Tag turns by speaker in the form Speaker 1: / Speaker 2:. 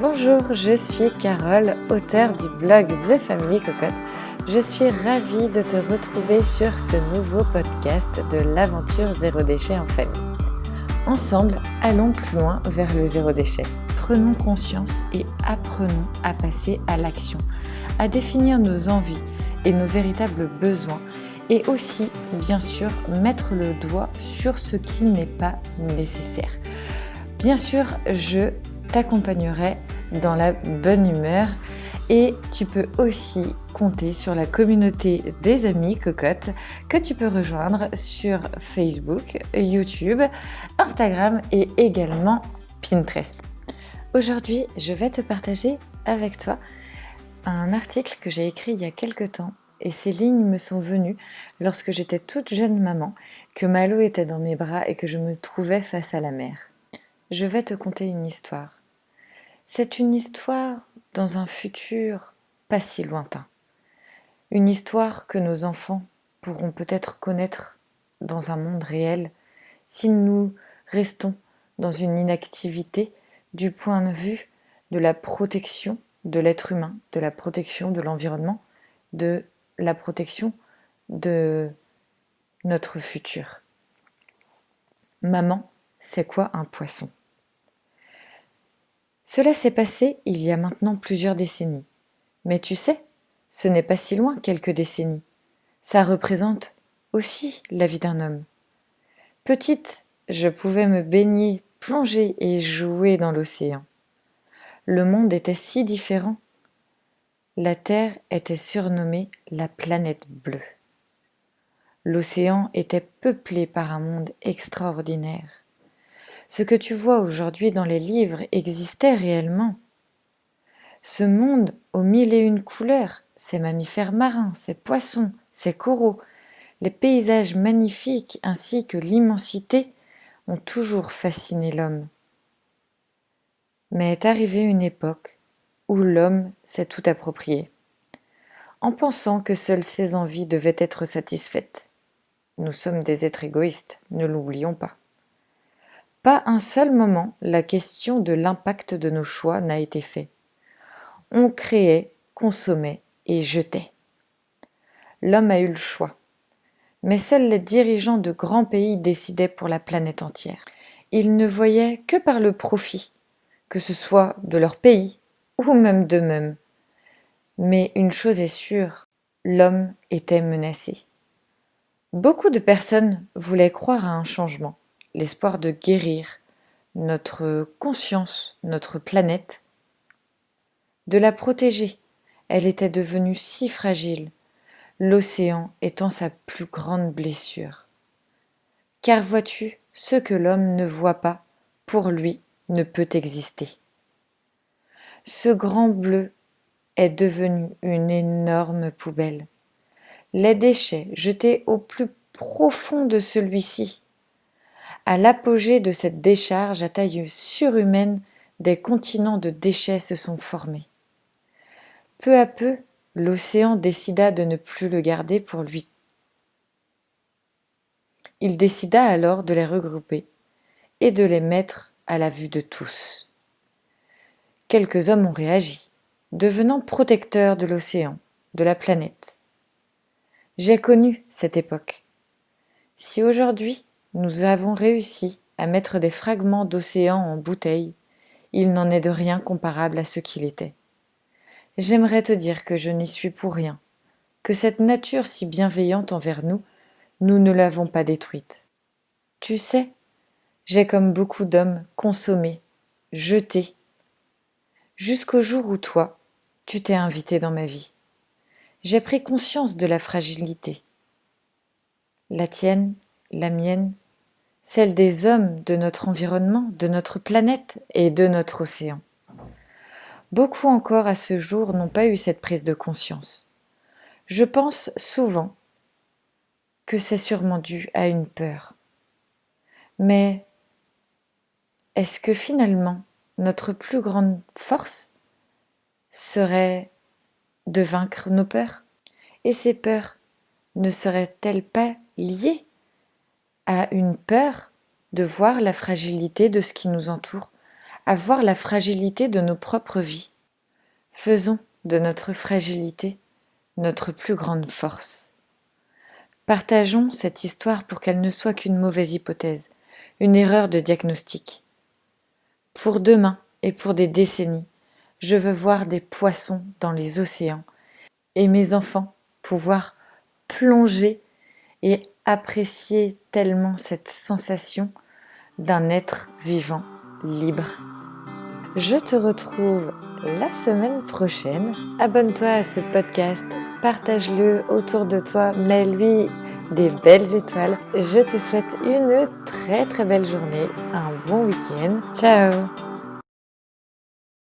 Speaker 1: Bonjour, je suis Carole, auteure du blog The Family Cocotte. Je suis ravie de te retrouver sur ce nouveau podcast de l'aventure zéro déchet en famille. Ensemble, allons plus loin vers le zéro déchet. Prenons conscience et apprenons à passer à l'action, à définir nos envies et nos véritables besoins et aussi, bien sûr, mettre le doigt sur ce qui n'est pas nécessaire. Bien sûr, je t'accompagnerai dans la bonne humeur et tu peux aussi compter sur la communauté des amis cocottes que tu peux rejoindre sur Facebook, YouTube, Instagram et également Pinterest. Aujourd'hui, je vais te partager avec toi un article que j'ai écrit il y a quelques temps et ces lignes me sont venues lorsque j'étais toute jeune maman, que Malo était dans mes bras et que je me trouvais face à la mer. Je vais te conter une histoire. C'est une histoire dans un futur pas si lointain. Une histoire que nos enfants pourront peut-être connaître dans un monde réel si nous restons dans une inactivité du point de vue de la protection de l'être humain, de la protection de l'environnement, de la protection de notre futur. Maman, c'est quoi un poisson? Cela s'est passé il y a maintenant plusieurs décennies. Mais tu sais, ce n'est pas si loin quelques décennies. Ça représente aussi la vie d'un homme. Petite, je pouvais me baigner, plonger et jouer dans l'océan. Le monde était si différent la Terre était surnommée la planète bleue. L'océan était peuplé par un monde extraordinaire. Ce que tu vois aujourd'hui dans les livres existait réellement. Ce monde aux mille et une couleurs, ces mammifères marins, ces poissons, ces coraux, les paysages magnifiques ainsi que l'immensité ont toujours fasciné l'homme. Mais est arrivée une époque où l'homme s'est tout approprié, en pensant que seules ses envies devaient être satisfaites. Nous sommes des êtres égoïstes, ne l'oublions pas. Pas un seul moment la question de l'impact de nos choix n'a été fait. On créait, consommait et jetait. L'homme a eu le choix. Mais seuls les dirigeants de grands pays décidaient pour la planète entière. Ils ne voyaient que par le profit, que ce soit de leur pays, ou même d'eux-mêmes. Mais une chose est sûre, l'homme était menacé. Beaucoup de personnes voulaient croire à un changement, l'espoir de guérir notre conscience, notre planète, de la protéger. Elle était devenue si fragile, l'océan étant sa plus grande blessure. Car vois-tu, ce que l'homme ne voit pas, pour lui, ne peut exister. Ce grand bleu est devenu une énorme poubelle. Les déchets jetés au plus profond de celui-ci. À l'apogée de cette décharge à taille surhumaine, des continents de déchets se sont formés. Peu à peu, l'océan décida de ne plus le garder pour lui. Il décida alors de les regrouper et de les mettre à la vue de tous quelques hommes ont réagi, devenant protecteurs de l'océan, de la planète. J'ai connu cette époque. Si aujourd'hui nous avons réussi à mettre des fragments d'océan en bouteilles, il n'en est de rien comparable à ce qu'il était. J'aimerais te dire que je n'y suis pour rien, que cette nature si bienveillante envers nous, nous ne l'avons pas détruite. Tu sais, j'ai comme beaucoup d'hommes consommé, jeté jusqu'au jour où toi, tu t'es invité dans ma vie. J'ai pris conscience de la fragilité. La tienne, la mienne, celle des hommes, de notre environnement, de notre planète et de notre océan. Beaucoup encore à ce jour n'ont pas eu cette prise de conscience. Je pense souvent que c'est sûrement dû à une peur. Mais est-ce que finalement notre plus grande force serait de vaincre nos peurs? Et ces peurs ne seraient-elles pas liées à une peur de voir la fragilité de ce qui nous entoure, à voir la fragilité de nos propres vies. Faisons de notre fragilité notre plus grande force. Partageons cette histoire pour qu'elle ne soit qu'une mauvaise hypothèse, une erreur de diagnostic. Pour demain et pour des décennies, je veux voir des poissons dans les océans et mes enfants pouvoir plonger et apprécier tellement cette sensation d'un être vivant, libre. Je te retrouve la semaine prochaine. Abonne-toi à ce podcast, partage-le autour de toi, mets-lui des belles étoiles. Je te souhaite une très très belle journée, un bon week-end. Ciao